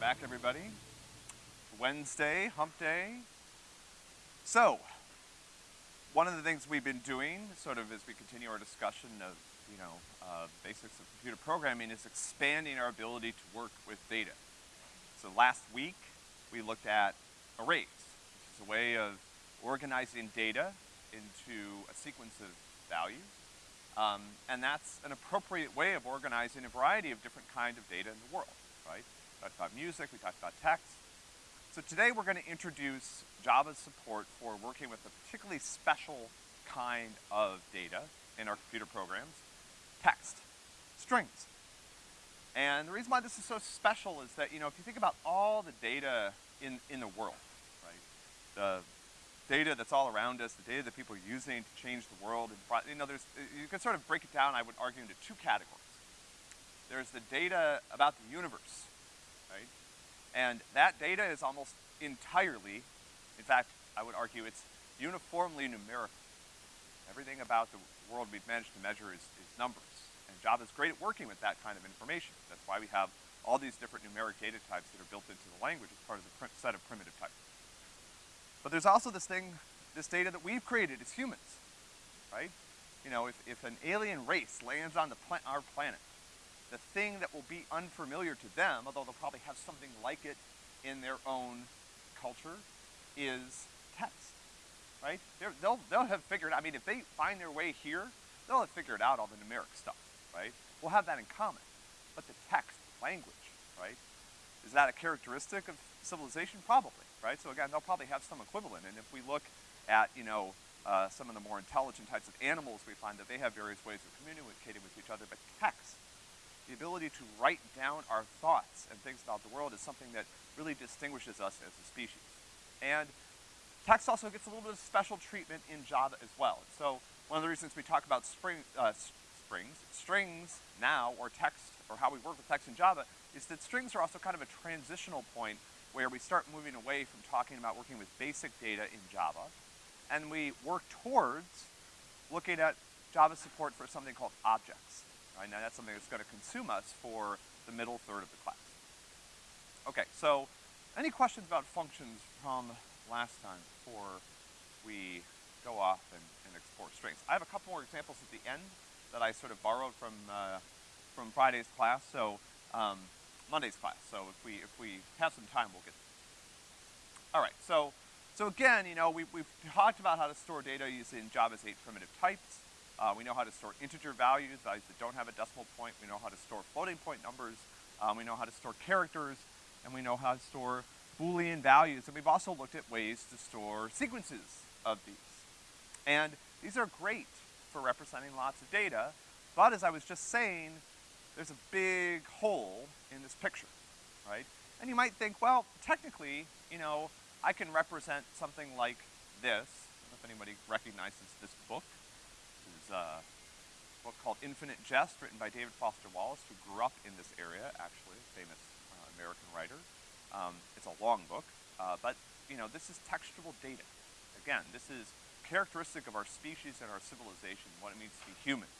back, everybody. Wednesday, hump day. So, one of the things we've been doing, sort of as we continue our discussion of, you know, uh, basics of computer programming, is expanding our ability to work with data. So last week, we looked at arrays, which is a way of organizing data into a sequence of values. Um, and that's an appropriate way of organizing a variety of different kind of data in the world, right? We talked about music, we talked about text. So today we're gonna introduce Java's support for working with a particularly special kind of data in our computer programs, text, strings. And the reason why this is so special is that, you know, if you think about all the data in, in the world, right? The data that's all around us, the data that people are using to change the world, and, you know, there's, you can sort of break it down, I would argue, into two categories. There's the data about the universe? And that data is almost entirely, in fact, I would argue it's uniformly numerical. Everything about the world we've managed to measure is, is numbers. And Java is great at working with that kind of information. That's why we have all these different numeric data types that are built into the language as part of the set of primitive types. But there's also this thing, this data that we've created as humans, right? You know, if, if an alien race lands on the pla our planet, the thing that will be unfamiliar to them, although they'll probably have something like it in their own culture, is text, right? they will they'll have figured, I mean, if they find their way here, they'll have figured out all the numeric stuff, right? We'll have that in common. But the text, language, right? Is that a characteristic of civilization? Probably right? So again, they'll probably have some equivalent. And if we look at, you know, uh, some of the more intelligent types of animals, we find that they have various ways of communicating with each other. But text, the ability to write down our thoughts and things about the world is something that really distinguishes us as a species. And text also gets a little bit of special treatment in Java as well. So one of the reasons we talk about spring, uh, springs, strings now, or text, or how we work with text in Java, is that strings are also kind of a transitional point where we start moving away from talking about working with basic data in Java, and we work towards looking at Java support for something called objects. Right? Now that's something that's gonna consume us for the middle third of the class. Okay, so any questions about functions from last time before we go off and, and explore strings? I have a couple more examples at the end that I sort of borrowed from, uh, from Friday's class, so um, Monday's class. So if we, if we have some time, we'll get there. All right, so, so again, you know, we, we've talked about how to store data using Java's eight primitive types. Uh, we know how to store integer values, values that don't have a decimal point. We know how to store floating point numbers. Um, we know how to store characters, and we know how to store Boolean values. And we've also looked at ways to store sequences of these. And these are great for representing lots of data, but as I was just saying, there's a big hole in this picture, right? And you might think, well, technically, you know, I can represent something like this. I don't know if anybody recognizes this book. A book called Infinite Jest, written by David Foster Wallace, who grew up in this area, actually, famous uh, American writer. Um, it's a long book, uh, but, you know, this is textual data. Again, this is characteristic of our species and our civilization, what it means to be human.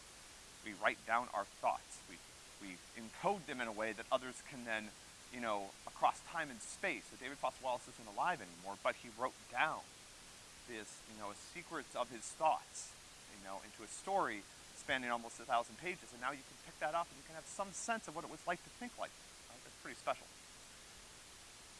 We write down our thoughts. We we encode them in a way that others can then, you know, across time and space. So David Foster Wallace isn't alive anymore, but he wrote down this, you know, secrets of his thoughts, you know, into a story spanning almost a thousand pages. And now you can pick that up and you can have some sense of what it was like to think like this. Right? That's pretty special.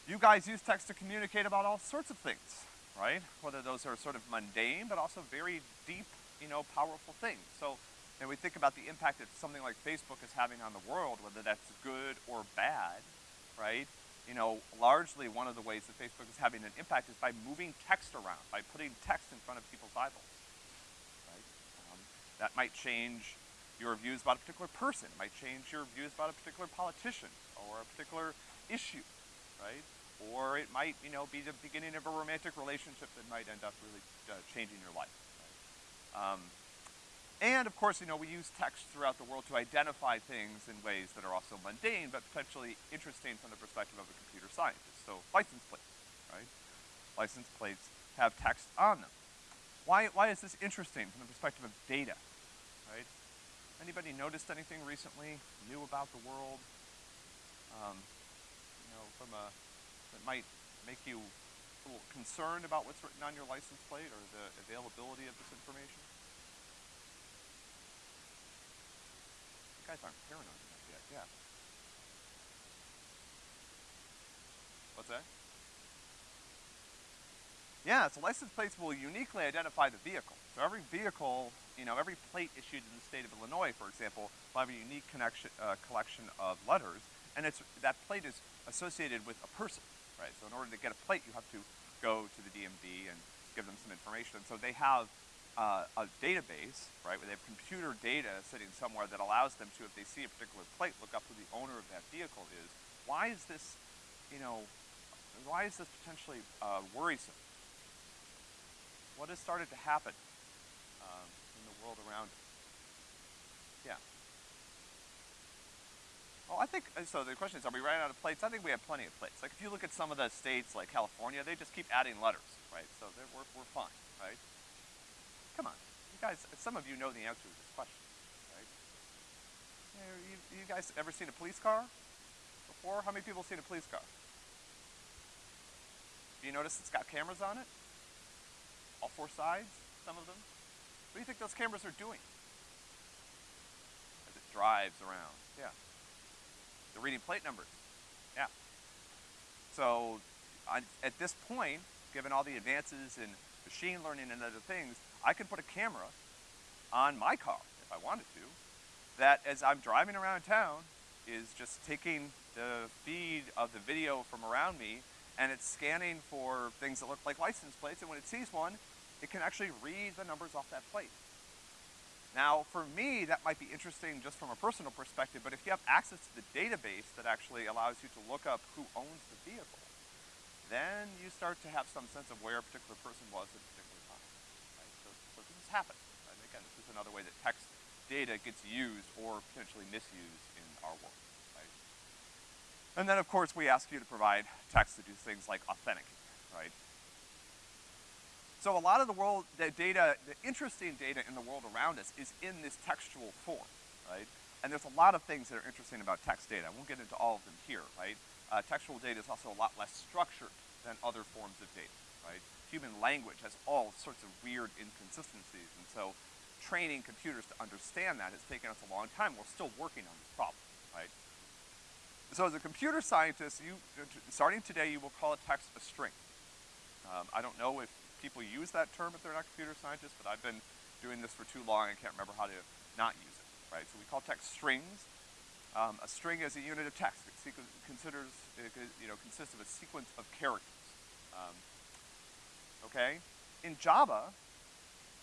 You guys use text to communicate about all sorts of things, right? Whether those are sort of mundane, but also very deep, you know, powerful things. So and we think about the impact that something like Facebook is having on the world, whether that's good or bad, right? You know, largely one of the ways that Facebook is having an impact is by moving text around, by putting text in front of people's eyeballs, that might change your views about a particular person. It might change your views about a particular politician or a particular issue, right? Or it might, you know, be the beginning of a romantic relationship that might end up really uh, changing your life. Right? Um, and of course, you know, we use text throughout the world to identify things in ways that are also mundane, but potentially interesting from the perspective of a computer scientist. So license plates, right? License plates have text on them. Why, why is this interesting from the perspective of data, right? Anybody noticed anything recently new about the world? Um, you know, from a, that might make you a little concerned about what's written on your license plate or the availability of this information? You guys aren't paranoid enough yet, yeah. What's that? Yeah, so license plates will uniquely identify the vehicle. So every vehicle, you know, every plate issued in the state of Illinois, for example, will have a unique connection, uh, collection of letters, and it's, that plate is associated with a person, right? So in order to get a plate, you have to go to the DMV and give them some information. And so they have uh, a database, right, where they have computer data sitting somewhere that allows them to, if they see a particular plate, look up who the owner of that vehicle is. Why is this, you know, why is this potentially uh, worrisome? What has started to happen um, in the world around us? Yeah. Well, I think, uh, so the question is, are we running out of plates? I think we have plenty of plates. Like, if you look at some of the states, like California, they just keep adding letters, right? So we're, we're fine, right? Come on. You guys, some of you know the answer to this question, right? You, you, you guys ever seen a police car before? How many people have seen a police car? Do you notice it's got cameras on it? All four sides, some of them? What do you think those cameras are doing? As it drives around, yeah. They're reading plate numbers, yeah. So, on, at this point, given all the advances in machine learning and other things, I can put a camera on my car, if I wanted to, that as I'm driving around town, is just taking the feed of the video from around me and it's scanning for things that look like license plates, and when it sees one, it can actually read the numbers off that plate. Now, for me, that might be interesting just from a personal perspective, but if you have access to the database that actually allows you to look up who owns the vehicle, then you start to have some sense of where a particular person was at a particular time, right? So, so this happens, right? Again, this is another way that text data gets used or potentially misused in our world. And then, of course, we ask you to provide text to do things like authenticate, right? So a lot of the world, the data, the interesting data in the world around us is in this textual form, right? And there's a lot of things that are interesting about text data. I won't get into all of them here, right? Uh, textual data is also a lot less structured than other forms of data, right? Human language has all sorts of weird inconsistencies, and so training computers to understand that has taken us a long time. We're still working on this problem, right? So as a computer scientist, you, starting today, you will call a text a string. Um, I don't know if people use that term if they're not computer scientists, but I've been doing this for too long, I can't remember how to not use it, right? So we call text strings. Um, a string is a unit of text. It considers, you know, consists of a sequence of characters. Um, okay? In Java,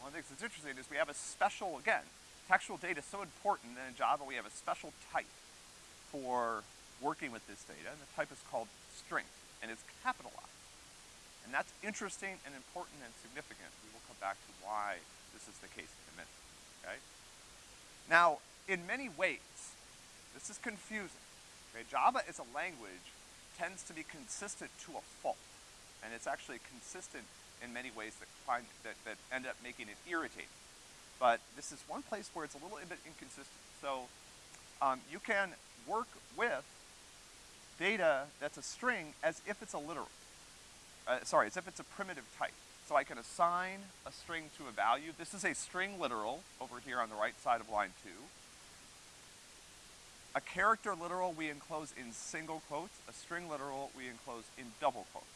one of the things that's interesting is we have a special, again, textual data is so important that in Java we have a special type for working with this data, and the type is called string, and it's capitalized. And that's interesting and important and significant. We will come back to why this is the case in a minute, okay? Now, in many ways, this is confusing. Okay, Java as a language tends to be consistent to a fault, and it's actually consistent in many ways that, find, that, that end up making it irritating. But this is one place where it's a little bit inconsistent. So um, you can work with data that's a string as if it's a literal. Uh, sorry, as if it's a primitive type. So I can assign a string to a value. This is a string literal over here on the right side of line two. A character literal we enclose in single quotes. A string literal we enclose in double quotes.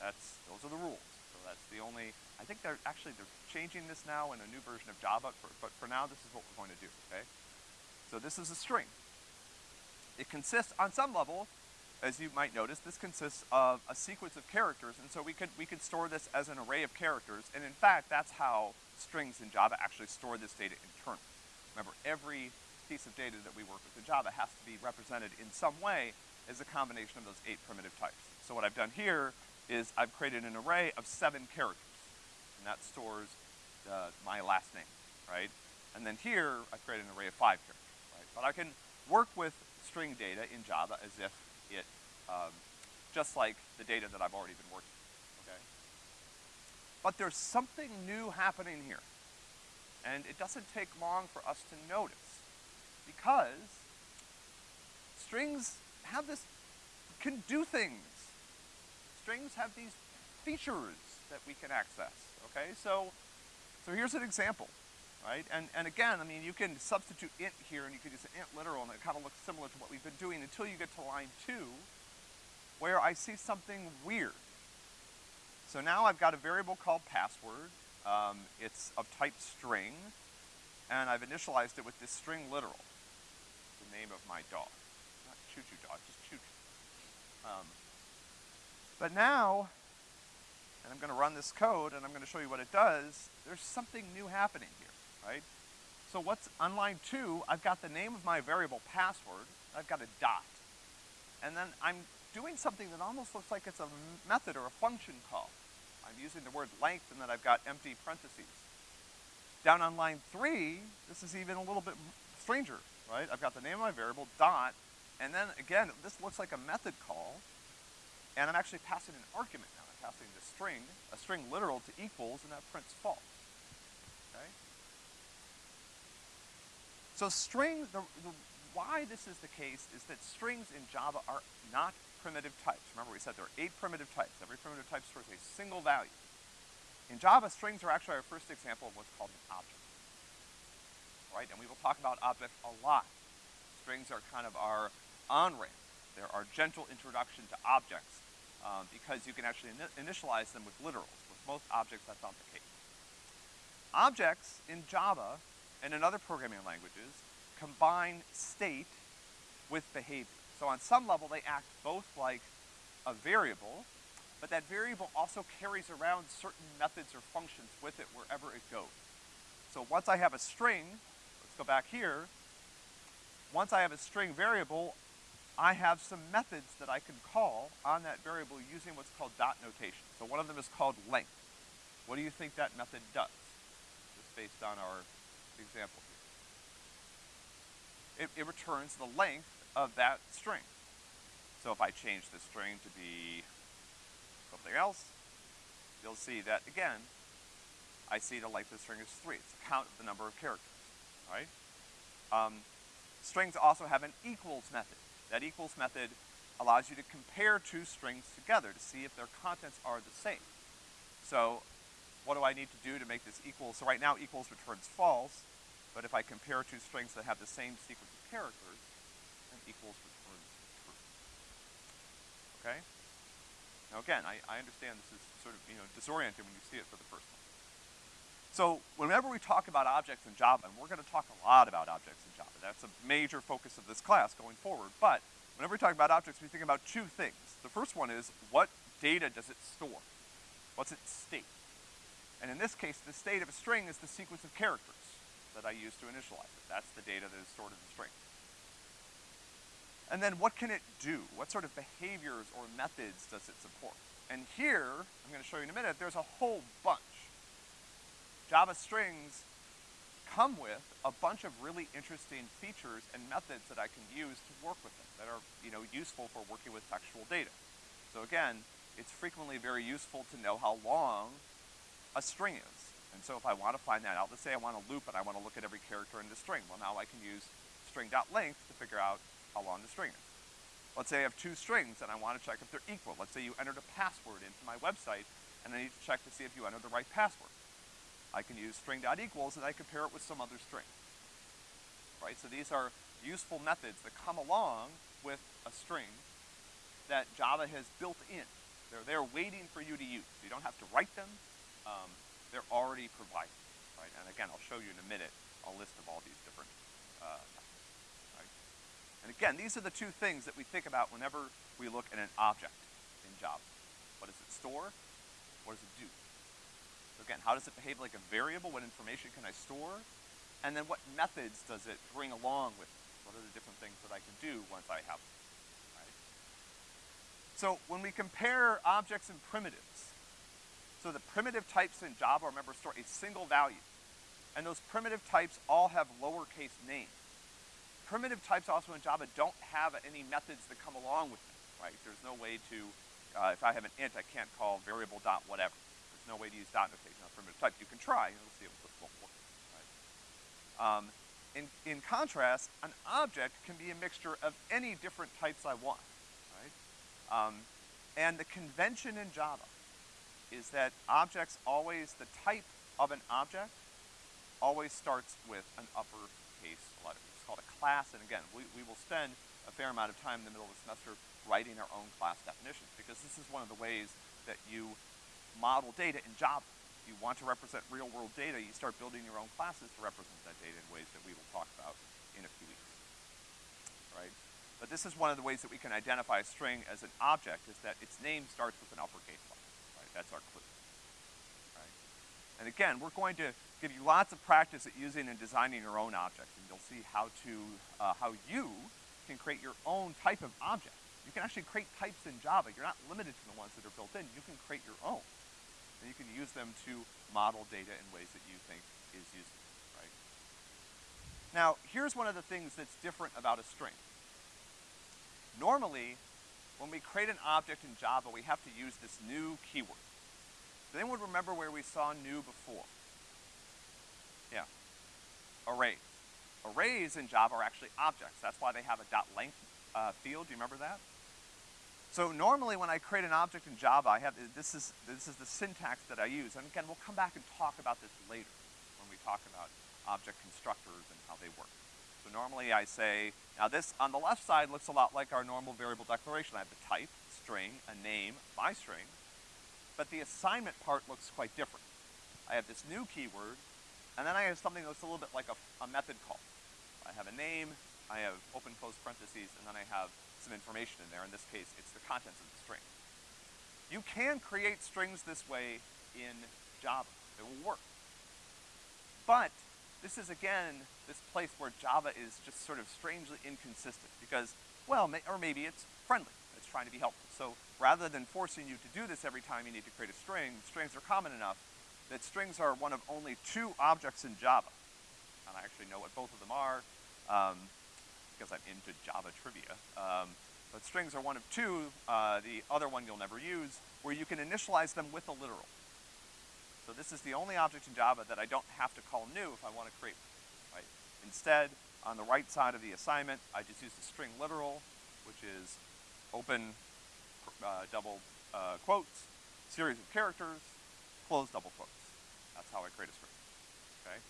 That's, those are the rules. So that's the only, I think they're actually, they're changing this now in a new version of Java, for, but for now this is what we're going to do, okay? So this is a string. It consists, on some level, as you might notice, this consists of a sequence of characters, and so we could, we could store this as an array of characters, and in fact, that's how strings in Java actually store this data internally. Remember, every piece of data that we work with in Java has to be represented in some way as a combination of those eight primitive types. So what I've done here is I've created an array of seven characters, and that stores uh, my last name, right? And then here, I've created an array of five characters, right? But I can work with string data in Java as if it, um, just like the data that I've already been working with, okay? But there's something new happening here. And it doesn't take long for us to notice because strings have this can do things. Strings have these features that we can access, okay? So, so here's an example, right? And, and again, I mean, you can substitute int here and you can use an int literal and it kind of looks similar to what we've been doing until you get to line two, where I see something weird. So now I've got a variable called password. Um, it's of type string, and I've initialized it with this string literal, the name of my dog. Not choo-choo dog, just choo-choo. Um, but now, and I'm gonna run this code and I'm gonna show you what it does, there's something new happening here, right? So what's, on line two, I've got the name of my variable password, I've got a dot. And then I'm doing something that almost looks like it's a method or a function call. I'm using the word length and then I've got empty parentheses. Down on line three, this is even a little bit stranger, right? I've got the name of my variable, dot, and then again, this looks like a method call, and I'm actually passing an argument now. I'm passing the string, a string literal to equals, and that prints false, okay? So string, the, the, why this is the case is that strings in Java are not primitive types. Remember we said there are eight primitive types. Every primitive type stores a single value. In Java, strings are actually our first example of what's called an object. Right, and we will talk about objects a lot. Strings are kind of our on-ramp. They're our gentle introduction to objects um, because you can actually in initialize them with literals. With most objects, that's not the case. Objects in Java and in other programming languages combine state with behavior. So on some level, they act both like a variable, but that variable also carries around certain methods or functions with it wherever it goes. So once I have a string, let's go back here, once I have a string variable, I have some methods that I can call on that variable using what's called dot notation. So one of them is called length. What do you think that method does? Just based on our example here. It, it returns the length of that string. So if I change the string to be something else, you'll see that again, I see the length of the string is three. It's a count of the number of characters, right? Um, strings also have an equals method. That equals method allows you to compare two strings together to see if their contents are the same. So what do I need to do to make this equal? So right now equals returns false, but if I compare two strings that have the same sequence of characters, then equals returns true. Okay? Now again, I, I understand this is sort of, you know, disorienting when you see it for the first time. So whenever we talk about objects in Java, and we're gonna talk a lot about objects in Java, that's a major focus of this class going forward, but whenever we talk about objects, we think about two things. The first one is, what data does it store? What's its state? And in this case, the state of a string is the sequence of characters that I use to initialize it. That's the data that is stored in the string. And then what can it do? What sort of behaviors or methods does it support? And here, I'm gonna show you in a minute, there's a whole bunch. Java strings come with a bunch of really interesting features and methods that I can use to work with them that are, you know, useful for working with textual data. So again, it's frequently very useful to know how long a string is. And so if I want to find that out, let's say I want to loop and I want to look at every character in the string. Well, now I can use string.length to figure out how long the string is. Let's say I have two strings and I want to check if they're equal. Let's say you entered a password into my website and I need to check to see if you entered the right password. I can use string.equals and I compare it with some other string. Right, so these are useful methods that come along with a string that Java has built in. They're there waiting for you to use. You don't have to write them. Um, they're already provided, right? And again, I'll show you in a minute a list of all these different uh, and again, these are the two things that we think about whenever we look at an object in Java. What does it store? What does it do? So again, how does it behave like a variable? What information can I store? And then what methods does it bring along with it? What are the different things that I can do once I have them, right? So when we compare objects and primitives, so the primitive types in Java, remember, store a single value. And those primitive types all have lowercase names primitive types also in Java don't have any methods that come along with them, right? There's no way to, uh, if I have an int, I can't call variable dot whatever. There's no way to use dot notation on primitive types. You can try, and we'll see this won't work, right? Um, in, in contrast, an object can be a mixture of any different types I want, right? Um, and the convention in Java is that objects always, the type of an object always starts with an uppercase letter. It's called a class, and again, we, we will spend a fair amount of time in the middle of the semester writing our own class definitions, because this is one of the ways that you model data in Java. If you want to represent real world data, you start building your own classes to represent that data in ways that we will talk about in a few weeks, right? But this is one of the ways that we can identify a string as an object, is that its name starts with an uppercase letter? That's our clue, right? And again, we're going to give you lots of practice at using and designing your own objects, and you'll see how to, uh, how you can create your own type of object. You can actually create types in Java. You're not limited to the ones that are built in. You can create your own. And you can use them to model data in ways that you think is useful, right? Now, here's one of the things that's different about a string. Normally, when we create an object in Java, we have to use this new keyword. Does anyone remember where we saw new before? Yeah. Arrays. Arrays in Java are actually objects. That's why they have a dot length uh, field. Do you remember that? So normally when I create an object in Java, I have, this is, this is the syntax that I use. And again, we'll come back and talk about this later when we talk about object constructors and how they work. So normally I say, now this on the left side looks a lot like our normal variable declaration. I have the type, string, a name, my string, but the assignment part looks quite different. I have this new keyword, and then I have something that's a little bit like a, a method call. I have a name, I have open close parentheses, and then I have some information in there. In this case, it's the contents of the string. You can create strings this way in Java. It will work. But this is again, this place where Java is just sort of strangely inconsistent because, well, may, or maybe it's friendly. It's trying to be helpful. So rather than forcing you to do this every time you need to create a string, strings are common enough that strings are one of only two objects in Java. And I actually know what both of them are. Um, because I'm into Java trivia. Um, but strings are one of two, uh, the other one you'll never use, where you can initialize them with a literal. So this is the only object in Java that I don't have to call new if I want to create, right? Instead, on the right side of the assignment, I just use the string literal, which is open uh, double uh, quotes, series of characters, close double quotes. That's how I create a string, okay?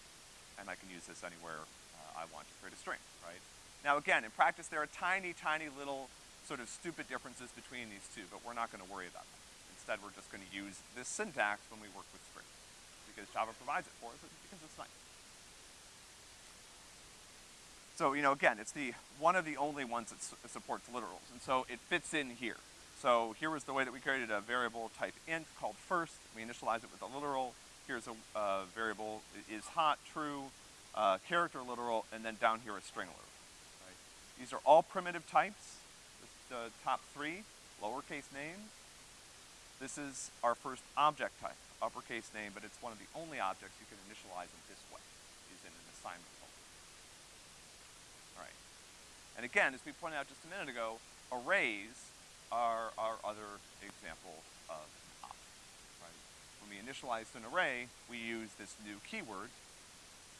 And I can use this anywhere uh, I want to create a string, right? Now again, in practice there are tiny, tiny little sort of stupid differences between these two, but we're not gonna worry about that. Instead, we're just gonna use this syntax when we work with strings, because Java provides it for us, because it's nice. So, you know, again, it's the, one of the only ones that su supports literals, and so it fits in here. So here was the way that we created a variable type int called first, we initialize it with a literal, here's a uh, variable is hot, true, uh, character literal, and then down here a string literal. These are all primitive types, the top three, lowercase names. This is our first object type, uppercase name, but it's one of the only objects you can initialize in this way, is in an assignment function. All right. And again, as we pointed out just a minute ago, arrays are our other example of an object, right? When we initialize an array, we use this new keyword,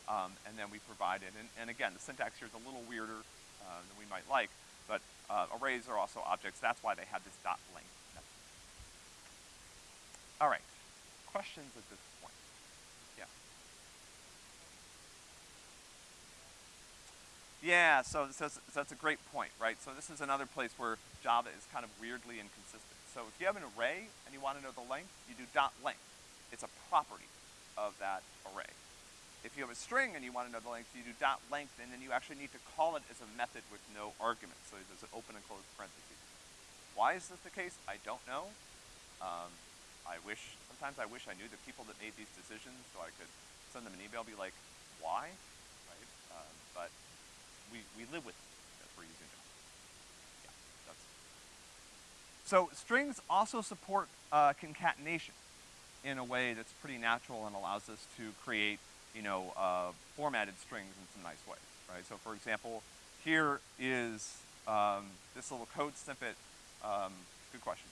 um, and then we provide it. And, and again, the syntax here is a little weirder uh, than we might like, but uh, arrays are also objects. That's why they have this dot length. All right, questions at this point? Yeah. Yeah, so, so, so that's a great point, right? So this is another place where Java is kind of weirdly inconsistent. So if you have an array and you want to know the length, you do dot length. It's a property of that array. If you have a string and you want to know the length, you do dot length, and then you actually need to call it as a method with no argument. So there's an open and closed parentheses. Why is this the case? I don't know. Um, I wish, sometimes I wish I knew the people that made these decisions so I could send them an email, be like, why? Right? Um, but we, we live with it as we're using it. Yeah, that's. So strings also support uh, concatenation in a way that's pretty natural and allows us to create you know, uh, formatted strings in some nice ways, right? So for example, here is um, this little code snippet, um, good question.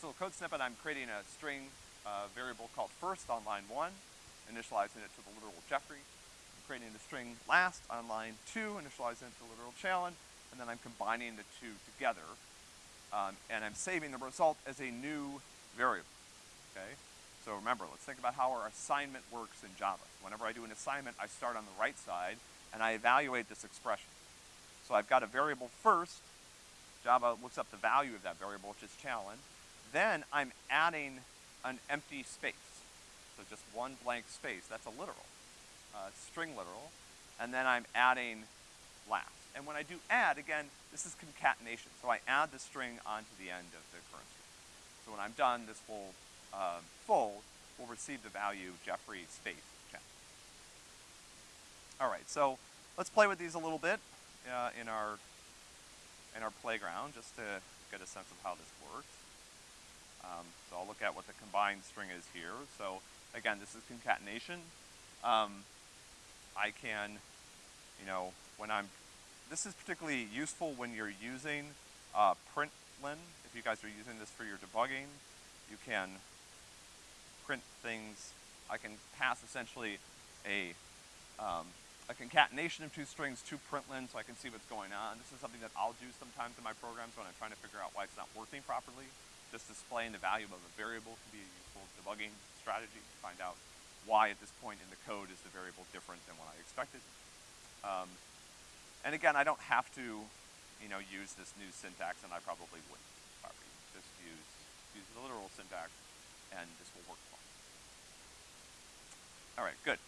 This little code snippet, I'm creating a string uh, variable called first on line one, initializing it to the literal Geoffrey. I'm creating the string last on line two, initializing it to the literal Challen, and then I'm combining the two together um, and I'm saving the result as a new variable, okay? So remember, let's think about how our assignment works in Java. Whenever I do an assignment, I start on the right side, and I evaluate this expression. So I've got a variable first, Java looks up the value of that variable, which is Challen. Then I'm adding an empty space. So just one blank space, that's a literal, uh, string literal. And then I'm adding last. And when I do add, again, this is concatenation. So I add the string onto the end of the current string. So when I'm done, this will, uh, full will receive the value Geoffrey space check. All right, so let's play with these a little bit uh, in our in our playground just to get a sense of how this works. Um, so I'll look at what the combined string is here. So again, this is concatenation. Um, I can, you know, when I'm this is particularly useful when you're using uh, println. If you guys are using this for your debugging, you can print things. I can pass essentially a, um, a concatenation of two strings to println so I can see what's going on. This is something that I'll do sometimes in my programs when I'm trying to figure out why it's not working properly. Just displaying the value of a variable can be a useful debugging strategy to find out why at this point in the code is the variable different than what I expected. Um, and again, I don't have to, you know, use this new syntax, and I probably wouldn't. Just use, use the literal syntax, and this will work fine. All right, good.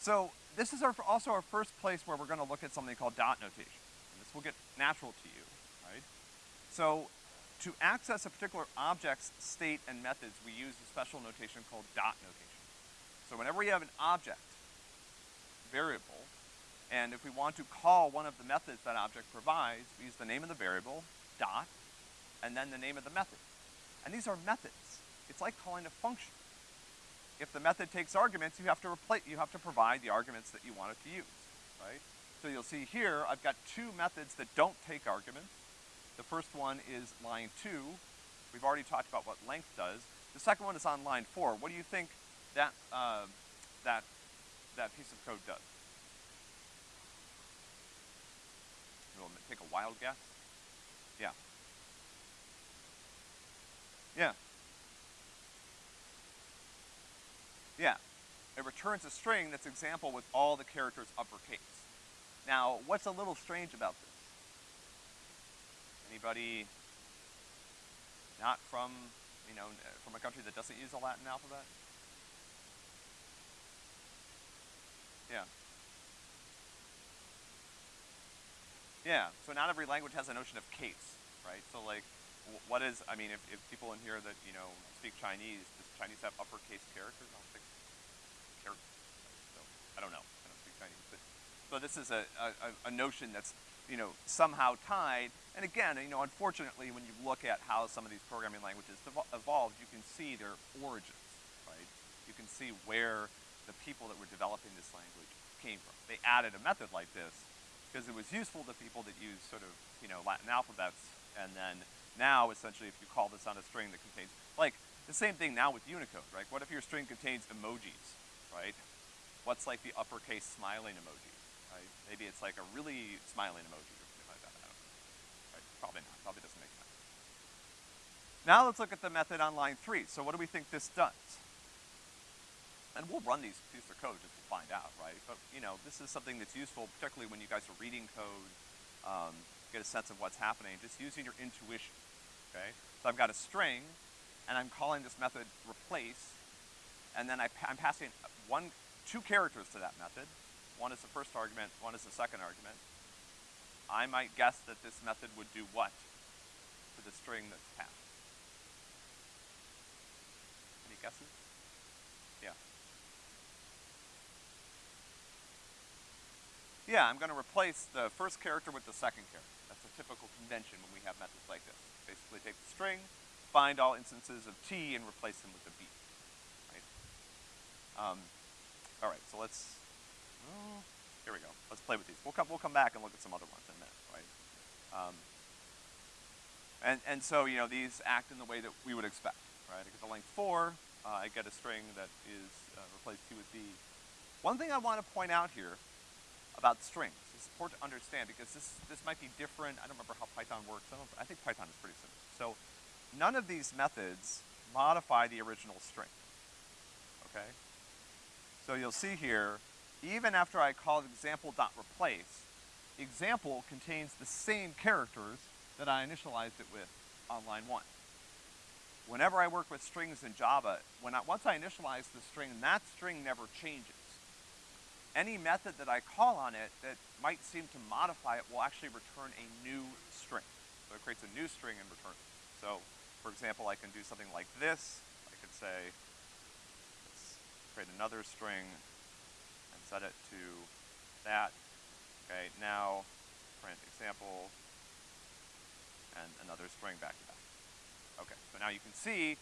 So this is our, also our first place where we're gonna look at something called dot notation. This will get natural to you, right? So to access a particular object's state and methods, we use a special notation called dot notation. So whenever we have an object variable, and if we want to call one of the methods that object provides, we use the name of the variable, dot, and then the name of the method. And these are methods. It's like calling a function. If the method takes arguments, you have to replace, you have to provide the arguments that you want it to use, right? So you'll see here, I've got two methods that don't take arguments. The first one is line two. We've already talked about what length does. The second one is on line four. What do you think that, uh, that, that piece of code does. We'll take a wild guess. Yeah. Yeah. Yeah. It returns a string that's example with all the characters uppercase. Now, what's a little strange about this? Anybody not from, you know, from a country that doesn't use a Latin alphabet? Yeah. Yeah, so not every language has a notion of case, right? So like, what is, I mean, if, if people in here that, you know, speak Chinese, does Chinese have uppercase characters? I don't think, characters, so, I don't know, I don't speak Chinese, but, so this is a, a, a notion that's, you know, somehow tied, and again, you know, unfortunately, when you look at how some of these programming languages evolved, you can see their origins, right? You can see where the people that were developing this language came from. They added a method like this because it was useful to people that use sort of, you know, Latin alphabets, and then now, essentially, if you call this on a string that contains, like, the same thing now with Unicode, right? What if your string contains emojis, right? What's like the uppercase smiling emoji, right? Maybe it's like a really smiling emoji or something like that, I don't know. Right? Probably not, probably doesn't make sense. Now let's look at the method on line three. So what do we think this does? and we'll run these pieces of code just to find out, right? But, you know, this is something that's useful, particularly when you guys are reading code, um, get a sense of what's happening, just using your intuition, okay? So I've got a string, and I'm calling this method replace, and then I am passing one, two characters to that method. One is the first argument, one is the second argument. I might guess that this method would do what to the string that's passed? Any guesses? Yeah. Yeah, I'm gonna replace the first character with the second character. That's a typical convention when we have methods like this. Basically take the string, find all instances of T and replace them with a B, right? Um, all right, so let's, oh, here we go. Let's play with these. We'll come, we'll come back and look at some other ones in a minute, right? Um, and, and so, you know, these act in the way that we would expect, right? I get the length four, uh, I get a string that is uh, replace T with B. One thing I want to point out here about strings. it's important to understand because this, this might be different. I don't remember how Python works. I, I think Python is pretty simple. So none of these methods modify the original string, okay? So you'll see here, even after I call example.replace, example contains the same characters that I initialized it with on line one. Whenever I work with strings in Java, when I, once I initialize the string, that string never changes. Any method that I call on it that might seem to modify it will actually return a new string. So it creates a new string and returns it. So, for example, I can do something like this. I could say, create another string set it to that. Okay, now print example and another string back to back. Okay, so now you can see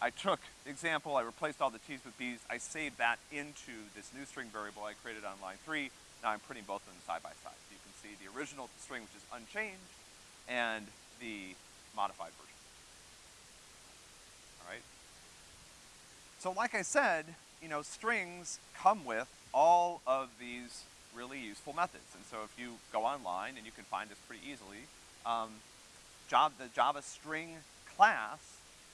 I took example, I replaced all the t's with b's, I saved that into this new string variable I created on line three. Now I'm printing both of them side by side. So you can see the original string, which is unchanged, and the modified version. All right? So like I said, you know, strings come with all of these really useful methods. And so if you go online, and you can find this pretty easily, um, job, the Java string class,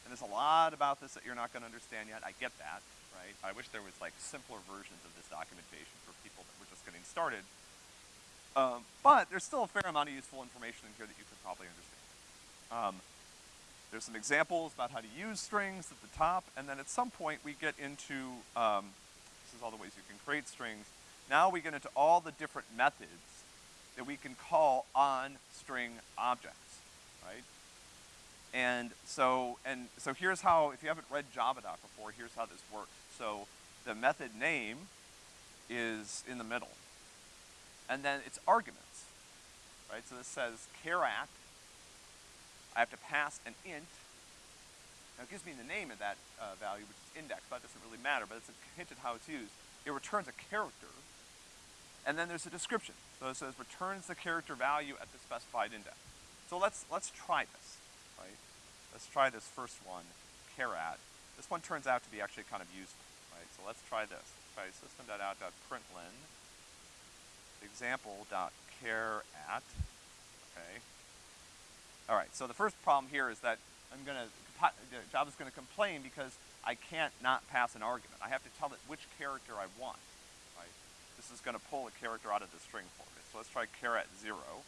and there's a lot about this that you're not gonna understand yet, I get that, right? I wish there was like simpler versions of this documentation for people that were just getting started. Um, but there's still a fair amount of useful information in here that you could probably understand. Um, there's some examples about how to use strings at the top, and then at some point we get into, um, this is all the ways you can create strings. Now we get into all the different methods that we can call on string objects, right? And so, and so here's how, if you haven't read Javadoc before, here's how this works. So the method name is in the middle. And then it's arguments, right? So this says char at, I have to pass an int. Now it gives me the name of that uh, value, which is index, but that doesn't really matter, but it's a hint at how it's used. It returns a character, and then there's a description. So it says returns the character value at the specified index. So let's, let's try this, right? Let's try this first one, char at. This one turns out to be actually kind of useful, right? So let's try this. Try system.out.println example.char at, okay? All right, so the first problem here is that I'm gonna, Java's gonna complain because I can't not pass an argument. I have to tell it which character I want right? this is gonna pull a character out of the string for me. So let's try char at zero.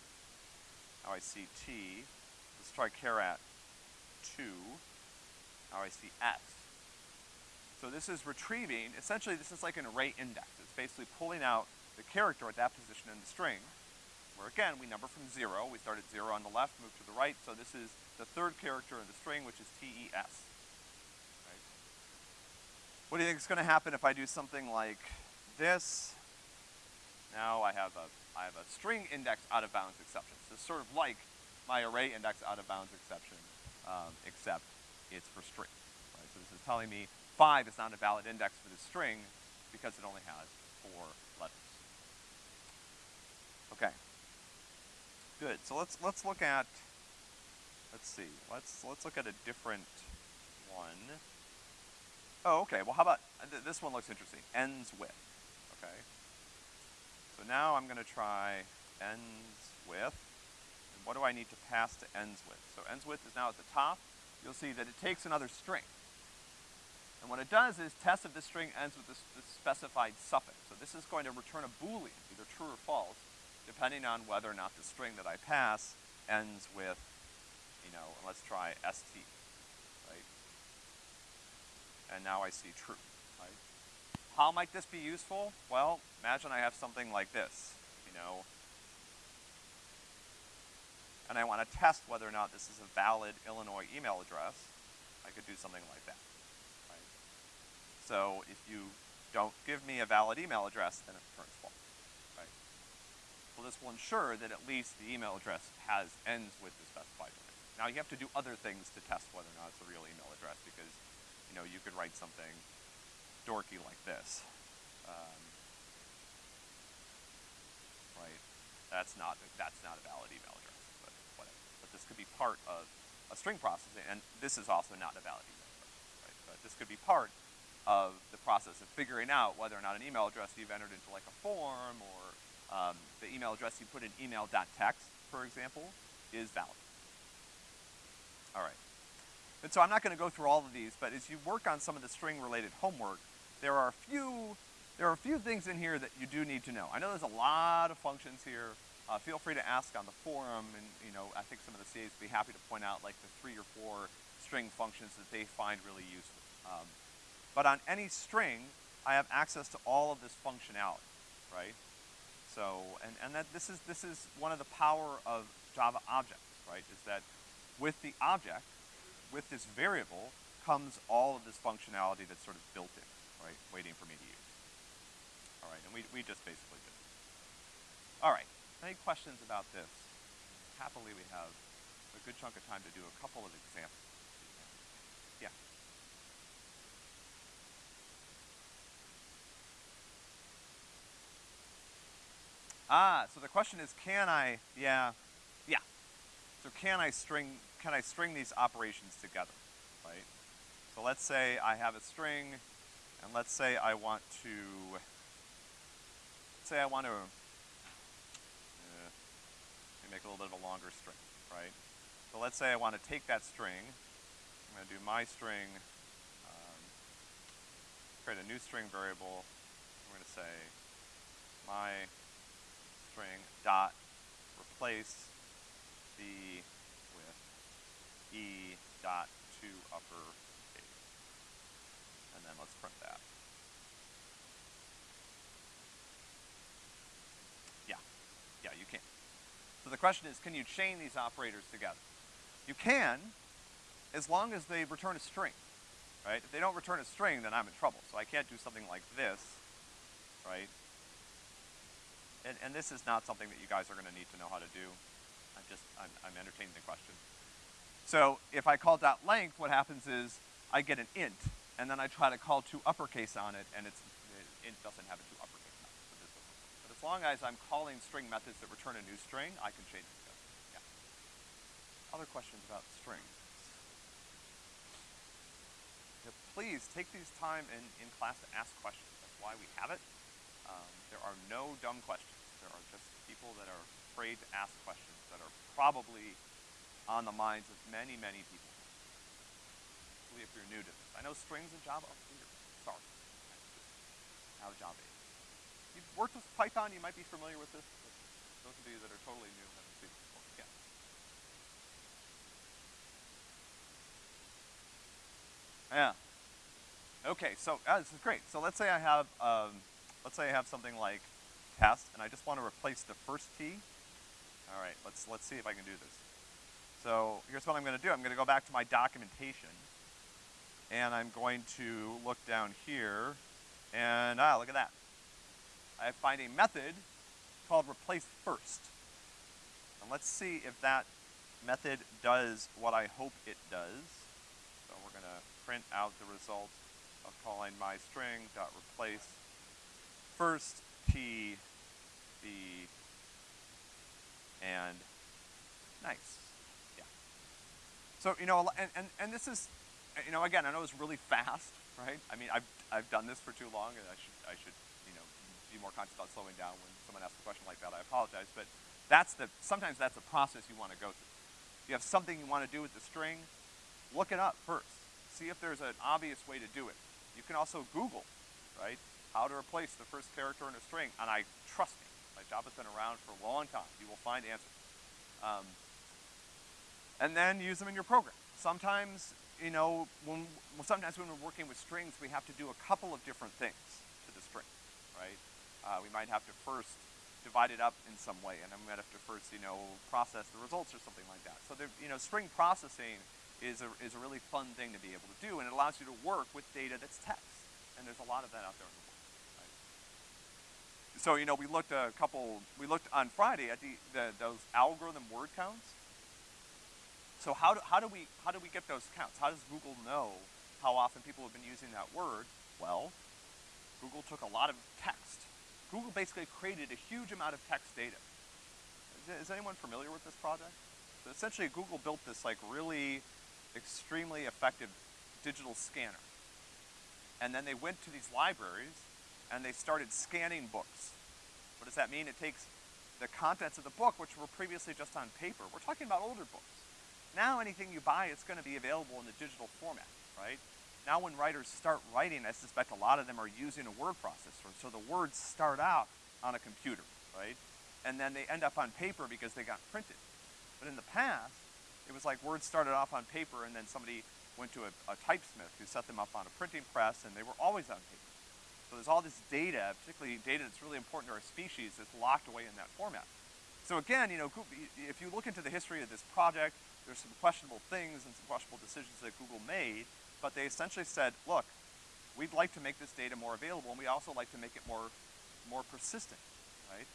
Now I see T. Let's try char at two. Now I see S. So this is retrieving, essentially this is like an array index. It's basically pulling out the character at that position in the string, where again, we number from zero. We start at zero on the left, move to the right. So this is the third character in the string, which is T-E-S. Right? What do you think is gonna happen if I do something like this? Now I have a, I have a string index out of bounds exception. So it's sort of like my array index out of bounds exception, um, except it's for string, right? So this is telling me five is not a valid index for the string because it only has four letters. Okay. Good, so let's, let's look at, let's see, let's, let's look at a different one. Oh, okay, well how about, uh, th this one looks interesting, ends with, okay? So now I'm gonna try ends with, and what do I need to pass to ends with? So ends with is now at the top. You'll see that it takes another string. And what it does is test if this string ends with this, this specified suffix. So this is going to return a boolean, either true or false, depending on whether or not the string that I pass ends with, you know, let's try st, right? And now I see true. How might this be useful? Well, imagine I have something like this, you know, and I want to test whether or not this is a valid Illinois email address, I could do something like that, right? So if you don't give me a valid email address, then it returns false, right? So this will ensure that at least the email address has ends with the specified limit. Now you have to do other things to test whether or not it's a real email address because, you know, you could write something dorky like this. Um, right? That's not, that's not a valid email address, but whatever. But this could be part of a string processing, and this is also not a valid email address, right? But this could be part of the process of figuring out whether or not an email address you've entered into like a form or um, the email address you put in email.txt, for example, is valid. All right. And so I'm not gonna go through all of these, but as you work on some of the string-related homework, there are a few, there are a few things in here that you do need to know. I know there's a lot of functions here. Uh, feel free to ask on the forum, and, you know, I think some of the CAs would be happy to point out, like, the three or four string functions that they find really useful. Um, but on any string, I have access to all of this functionality, right? So, and, and that this is, this is one of the power of Java objects, right? Is that with the object, with this variable, comes all of this functionality that's sort of built in, right? Waiting for me to use. All right, and we, we just basically did. All right, any questions about this? Happily, we have a good chunk of time to do a couple of examples. Ah, so the question is, can I, yeah, yeah. So can I string, can I string these operations together, right? So let's say I have a string, and let's say I want to, say I want to, uh, make a little bit of a longer string, right? So let's say I want to take that string, I'm gonna do my string, um, create a new string variable, I'm gonna say my string dot replace the with e dot to upper case. And then let's print that. Yeah, yeah, you can. So the question is, can you chain these operators together? You can, as long as they return a string, right? If they don't return a string, then I'm in trouble. So I can't do something like this, right? And, and this is not something that you guys are gonna need to know how to do. I'm just, I'm, I'm entertaining the question. So if I call dot length, what happens is I get an int, and then I try to call to uppercase on it, and it's, it, int doesn't have a to uppercase on it. But as long as I'm calling string methods that return a new string, I can change it yeah. Other questions about strings? Please take these time in, in class to ask questions. That's why we have it. Um, there are no dumb questions. There are just people that are afraid to ask questions that are probably on the minds of many, many people. Especially if you're new to this. I know strings in Java are weird. Sorry. How Java is. If you've worked with Python, you might be familiar with this. But those of you that are totally new haven't seen it before. Yeah. Yeah. Okay, so uh, this is great. So let's say I have, um, let's say I have something like test, and I just want to replace the first T. All right, let's, let's see if I can do this. So here's what I'm gonna do. I'm gonna go back to my documentation, and I'm going to look down here, and ah, look at that. I find a method called replace first. And let's see if that method does what I hope it does. So we're gonna print out the result of calling my dot first T, B, and nice. Yeah. So, you know, and, and, and this is, you know, again, I know it's really fast, right? I mean, I've, I've done this for too long, and I should, I should, you know, be more conscious about slowing down when someone asks a question like that. I apologize, but that's the, sometimes that's a process you want to go through. You have something you want to do with the string, look it up first. See if there's an obvious way to do it. You can also Google, right? How to replace the first character in a string, and I, trust me, my job has been around for a long time. You will find answers. Um, and then use them in your program. Sometimes, you know, when, sometimes when we're working with strings, we have to do a couple of different things to the string, right? Uh, we might have to first divide it up in some way, and then we might have to first, you know, process the results or something like that. So, there, you know, string processing is a, is a really fun thing to be able to do, and it allows you to work with data that's text. And there's a lot of that out there in the so, you know, we looked a couple, we looked on Friday at the, the those algorithm word counts. So how do, how do we, how do we get those counts? How does Google know how often people have been using that word? Well, Google took a lot of text. Google basically created a huge amount of text data. Is, is anyone familiar with this project? So essentially Google built this like really extremely effective digital scanner. And then they went to these libraries and they started scanning books. What does that mean? It takes the contents of the book, which were previously just on paper. We're talking about older books. Now anything you buy, it's gonna be available in the digital format, right? Now when writers start writing, I suspect a lot of them are using a word processor, so the words start out on a computer, right? And then they end up on paper because they got printed. But in the past, it was like words started off on paper and then somebody went to a, a typesmith who set them up on a printing press and they were always on paper. So there's all this data, particularly data that's really important to our species, that's locked away in that format. So again, you know, if you look into the history of this project, there's some questionable things and some questionable decisions that Google made, but they essentially said, look, we'd like to make this data more available and we also like to make it more, more persistent, right?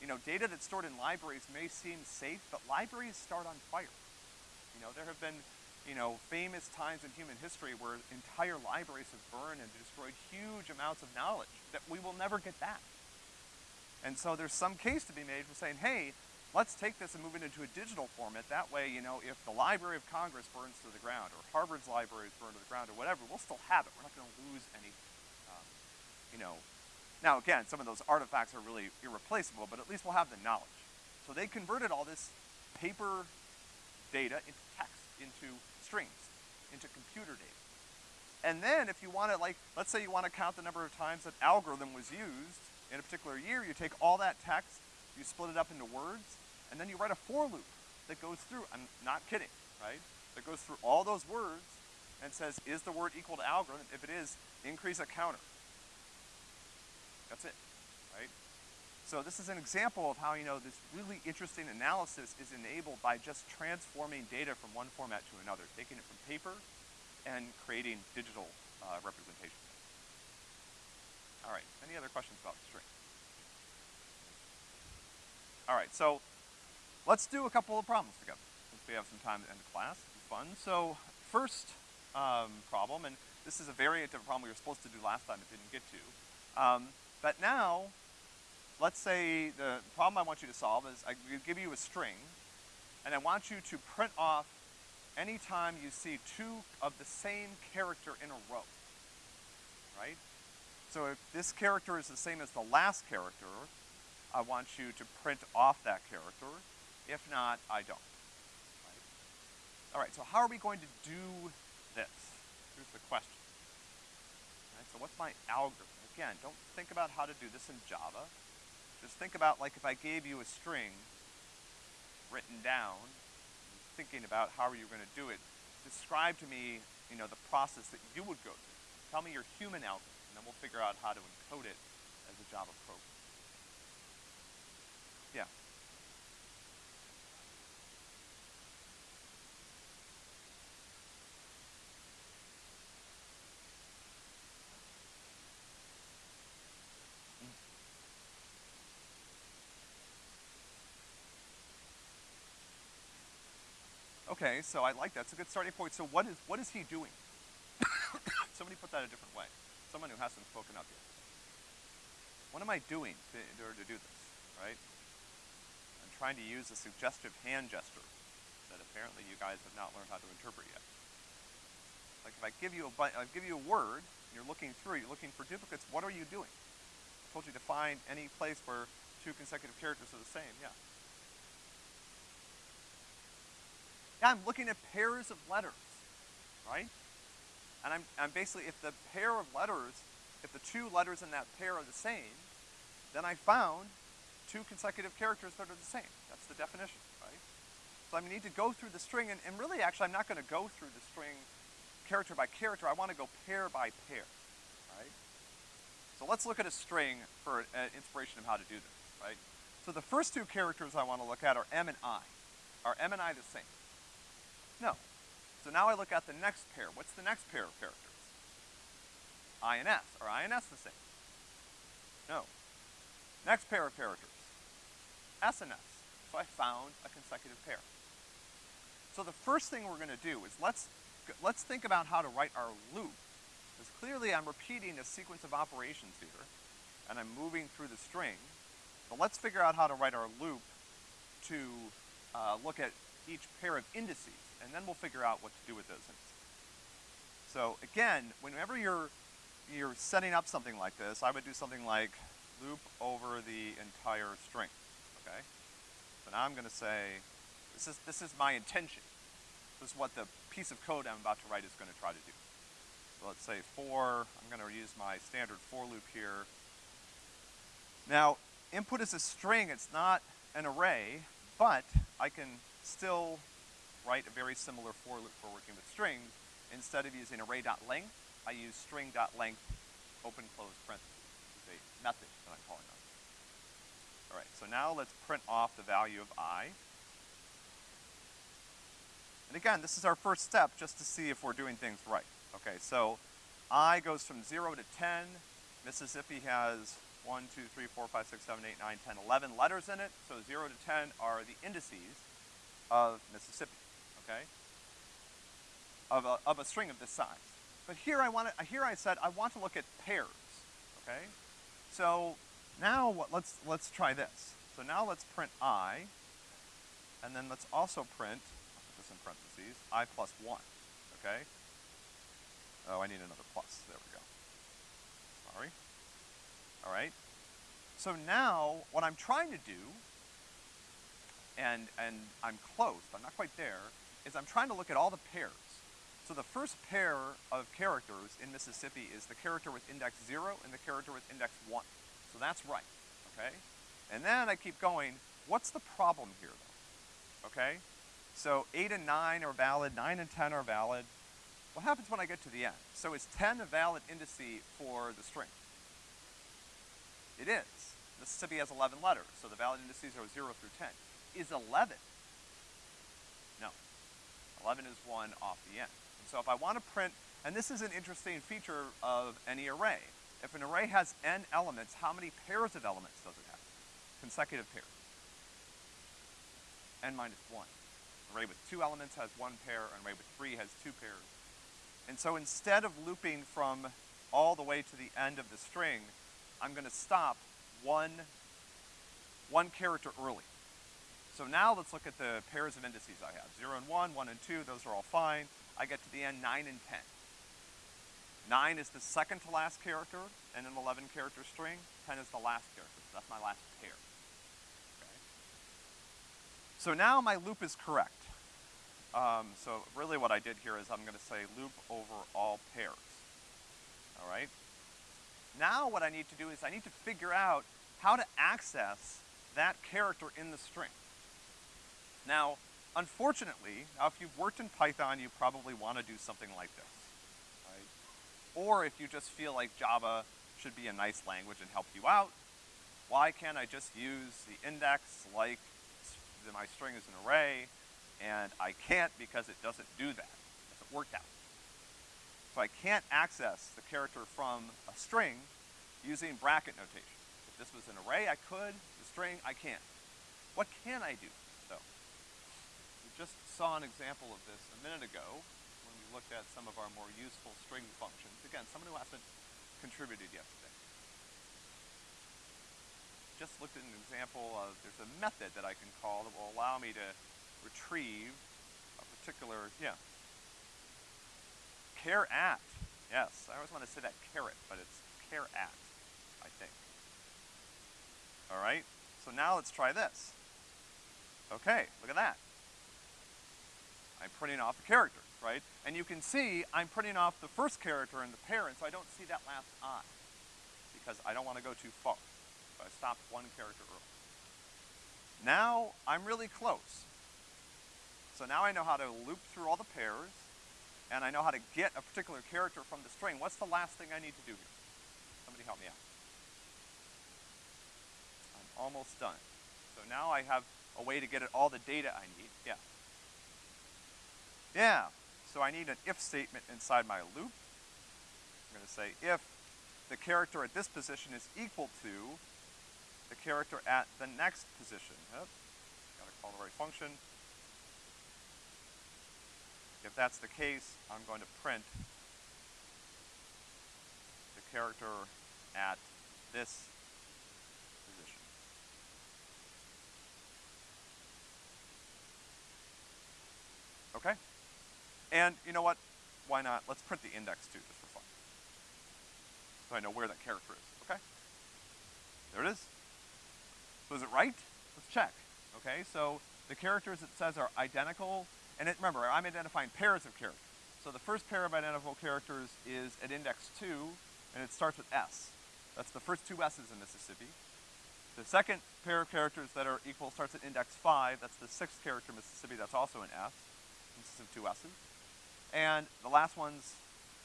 You know, data that's stored in libraries may seem safe, but libraries start on fire. You know, there have been you know, famous times in human history where entire libraries have burned and destroyed huge amounts of knowledge that we will never get back. And so there's some case to be made for saying, hey, let's take this and move it into a digital format. That way, you know, if the Library of Congress burns to the ground or Harvard's library is burned to the ground or whatever, we'll still have it. We're not gonna lose any, um, you know. Now again, some of those artifacts are really irreplaceable, but at least we'll have the knowledge. So they converted all this paper data into text, into strings into computer data. And then if you wanna like, let's say you wanna count the number of times that algorithm was used in a particular year, you take all that text, you split it up into words, and then you write a for loop that goes through, I'm not kidding, right? That goes through all those words and says, is the word equal to algorithm? If it is, increase a counter. That's it, right? So this is an example of how, you know, this really interesting analysis is enabled by just transforming data from one format to another, taking it from paper and creating digital uh, representation. All right, any other questions about string? All right, so let's do a couple of problems together since we have some time at the end of class. It's fun. So first um, problem, and this is a variant of a problem we were supposed to do last time but didn't get to. Um, but now let's say the problem I want you to solve is I give you a string, and I want you to print off any time you see two of the same character in a row, right? So if this character is the same as the last character, I want you to print off that character. If not, I don't, right? All right, so how are we going to do this? Here's the question. Right, so what's my algorithm? Again, don't think about how to do this in Java. Just think about like if I gave you a string written down, thinking about how are you gonna do it, describe to me, you know, the process that you would go through. Tell me your human algorithm, and then we'll figure out how to encode it as a Java program. Yeah. Okay, so I like that. It's a good starting point. So what is, what is he doing? Somebody put that a different way. Someone who hasn't spoken up yet. What am I doing to, in order to do this, right? I'm trying to use a suggestive hand gesture that apparently you guys have not learned how to interpret yet. Like if I give you a, I give you a word, and you're looking through, you're looking for duplicates, what are you doing? I told you to find any place where two consecutive characters are the same, yeah. Yeah, I'm looking at pairs of letters, right? And I'm, I'm basically, if the pair of letters, if the two letters in that pair are the same, then I found two consecutive characters that are the same. That's the definition, right? So I need to go through the string, and, and really actually I'm not gonna go through the string character by character, I wanna go pair by pair, right? So let's look at a string for an inspiration of how to do this, right? So the first two characters I wanna look at are M and I. Are M and I the same? No. So now I look at the next pair. What's the next pair of characters? I and S. Are I and S the same? No. Next pair of characters. S and S. So I found a consecutive pair. So the first thing we're gonna do is let's, let's think about how to write our loop. Because clearly I'm repeating a sequence of operations here, and I'm moving through the string. But let's figure out how to write our loop to uh, look at each pair of indices and then we'll figure out what to do with those things. So again, whenever you're, you're setting up something like this, I would do something like loop over the entire string, okay? So now I'm gonna say, this is, this is my intention. This is what the piece of code I'm about to write is gonna try to do. So let's say for, I'm gonna use my standard for loop here. Now, input is a string, it's not an array, but I can still write a very similar for loop for working with strings. Instead of using array.length, I use string.length open close parentheses. It's a method that I'm calling on. All right, so now let's print off the value of i. And again, this is our first step just to see if we're doing things right. Okay, so i goes from zero to 10. Mississippi has 1, 2, 3, 4, 5, 6, 7, 8, 9, 10, 11 letters in it. So 0 to 10 are the indices of Mississippi, okay? Of a, of a string of this size. But here I want to, here I said I want to look at pairs, okay? So now what, let's, let's try this. So now let's print i, and then let's also print, I'll put this in parentheses, i plus one, okay? Oh, I need another plus, there we go. Sorry. All right? So now, what I'm trying to do, and, and I'm close, but I'm not quite there, is I'm trying to look at all the pairs. So the first pair of characters in Mississippi is the character with index zero and the character with index one. So that's right, okay? And then I keep going, what's the problem here though? Okay? So eight and nine are valid, nine and ten are valid. What happens when I get to the end? So is ten a valid indice for the string? It is. Mississippi has 11 letters, so the valid indices are 0 through 10. Is 11? No. 11 is 1 off the end. And so if I want to print, and this is an interesting feature of any array. If an array has n elements, how many pairs of elements does it have? Consecutive pairs. n minus 1. An array with two elements has one pair, an array with three has two pairs. And so instead of looping from all the way to the end of the string, I'm gonna stop one, one character early. So now let's look at the pairs of indices I have. Zero and one, one and two, those are all fine. I get to the end, nine and 10. Nine is the second to last character in an 11 character string. 10 is the last character, so that's my last pair. Okay. So now my loop is correct. Um, so really what I did here is I'm gonna say loop over all pairs. All right? Now what I need to do is I need to figure out how to access that character in the string. Now, unfortunately, now if you've worked in Python, you probably want to do something like this, right? Or if you just feel like Java should be a nice language and help you out, why can't I just use the index like my string is an array, and I can't because it doesn't do that. It doesn't work out. So I can't access the character from a string using bracket notation. If this was an array, I could. The string, I can't. What can I do, just saw an example of this a minute ago when we looked at some of our more useful string functions. Again, someone who hasn't contributed yet today. Just looked at an example of, there's a method that I can call that will allow me to retrieve a particular, yeah, Care at. Yes, I always want to say that caret, but it's care at, I think. All right, so now let's try this. Okay, look at that. I'm printing off the characters, right? And you can see I'm printing off the first character in the parent, so I don't see that last i, because I don't want to go too far. So I stopped one character early. Now I'm really close. So now I know how to loop through all the pairs, and I know how to get a particular character from the string, what's the last thing I need to do here? Somebody help me out. I'm almost done. So now I have a way to get all the data I need. Yeah. Yeah. So I need an if statement inside my loop. I'm gonna say if the character at this position is equal to the character at the next position. Yep. Gotta call the right function. If that's the case, I'm going to print the character at this position. Okay? And you know what? Why not? Let's print the index too, just for fun. So I know where that character is, okay? There it is. So is it right? Let's check. Okay, so the characters it says are identical, and it, remember, I'm identifying pairs of characters. So the first pair of identical characters is at index two, and it starts with S. That's the first two S's in Mississippi. The second pair of characters that are equal starts at index five, that's the sixth character in Mississippi, that's also an S, consists of two S's. And the last one's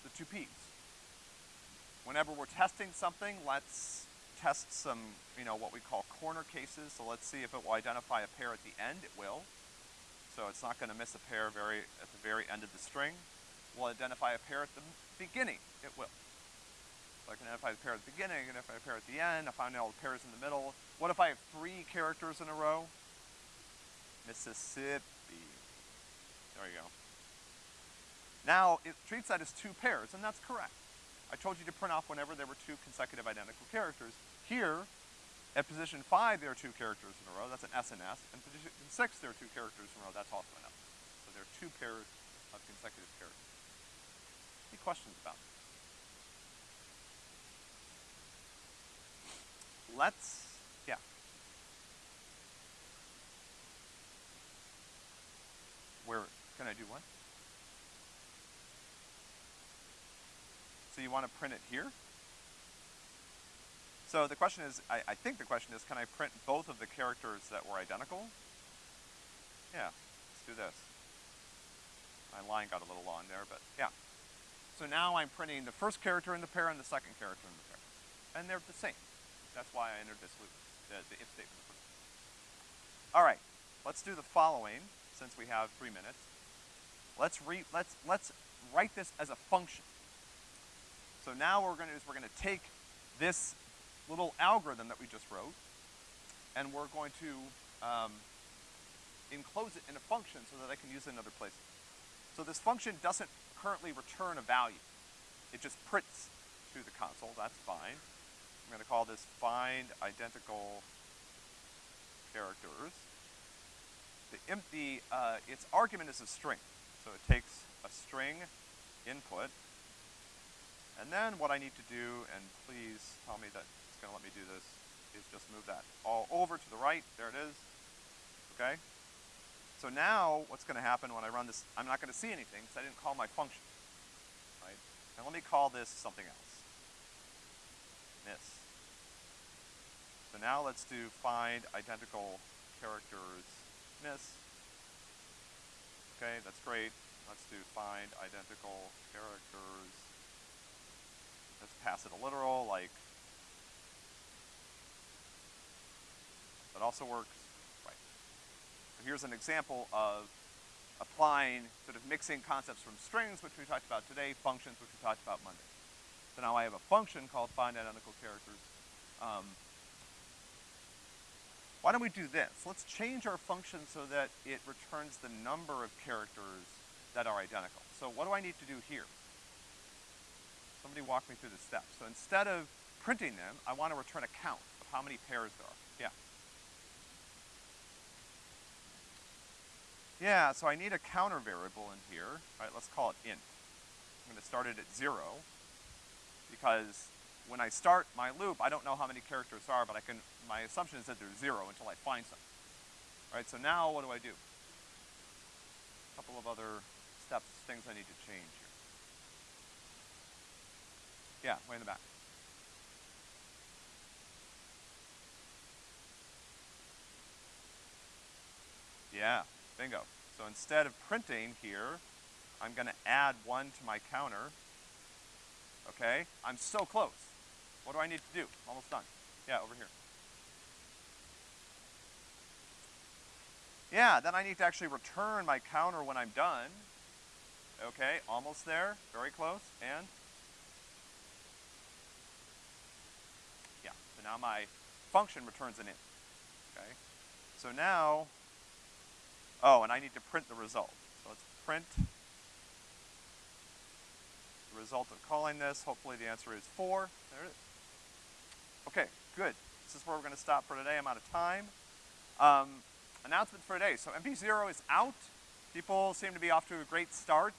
the two P's. Whenever we're testing something, let's test some, you know, what we call corner cases. So let's see if it will identify a pair at the end. It will. So it's not gonna miss a pair very, at the very end of the string. We'll identify a pair at the beginning. It will. So I can identify the pair at the beginning, I can identify a pair at the end, I find all the pairs in the middle. What if I have three characters in a row? Mississippi. There you go. Now, it treats that as two pairs, and that's correct. I told you to print off whenever there were two consecutive identical characters. Here, at position five, there are two characters in a row, that's an S and S, and position six, there are two characters in a row, that's also an S. So there are two pairs of consecutive characters. Any questions about it? Let's, yeah. Where, can I do one? So you want to print it here? So the question is, I, I think the question is, can I print both of the characters that were identical? Yeah, let's do this. My line got a little long there, but yeah. So now I'm printing the first character in the pair and the second character in the pair. And they're the same. That's why I entered this loop, the, the if statement. All right, let's do the following, since we have three minutes. Let's re, let's, let's write this as a function. So now what we're gonna do is we're gonna take this little algorithm that we just wrote, and we're going to um, enclose it in a function so that I can use it in other places. So this function doesn't currently return a value. It just prints to the console, that's fine. I'm gonna call this find identical characters. The, the uh, its argument is a string. So it takes a string input, and then what I need to do, and please tell me that it's gonna let me do this, is just move that all over to the right, there it is, okay? So now, what's gonna happen when I run this, I'm not gonna see anything because I didn't call my function, right? And let me call this something else. Miss. So now let's do find identical characters miss. Okay, that's great. Let's do find identical characters Let's pass it a literal, like, that also works, right. So here's an example of applying, sort of mixing concepts from strings, which we talked about today, functions, which we talked about Monday. So now I have a function called find identical characters. Um, why don't we do this? Let's change our function so that it returns the number of characters that are identical. So what do I need to do here? Somebody walk me through the steps. So instead of printing them, I want to return a count of how many pairs there are. Yeah. Yeah, so I need a counter variable in here. All right, let's call it int. I'm gonna start it at zero because when I start my loop, I don't know how many characters are, but I can, my assumption is that there's zero until I find something. All right, so now what do I do? A couple of other steps, things I need to change here. Yeah, way in the back. Yeah, bingo. So instead of printing here, I'm gonna add one to my counter. Okay, I'm so close. What do I need to do? Almost done. Yeah, over here. Yeah, then I need to actually return my counter when I'm done. Okay, almost there, very close, and now my function returns an int, okay? So now, oh, and I need to print the result. So let's print the result of calling this. Hopefully the answer is four. There it is. Okay, good. This is where we're gonna stop for today. I'm out of time. Um, announcement for today. So MP0 is out. People seem to be off to a great start.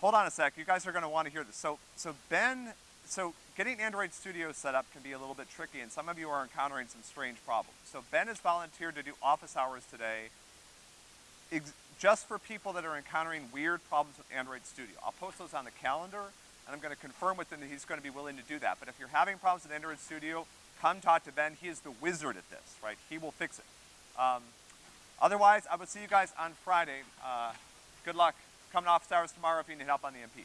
Hold on a sec. You guys are gonna wanna hear this. So, so Ben so getting Android Studio set up can be a little bit tricky, and some of you are encountering some strange problems. So Ben has volunteered to do office hours today, just for people that are encountering weird problems with Android Studio. I'll post those on the calendar, and I'm gonna confirm with him that he's gonna be willing to do that. But if you're having problems with Android Studio, come talk to Ben. He is the wizard at this, right? He will fix it. Um, otherwise, I will see you guys on Friday. Uh, good luck coming office hours tomorrow if you need help on the MP.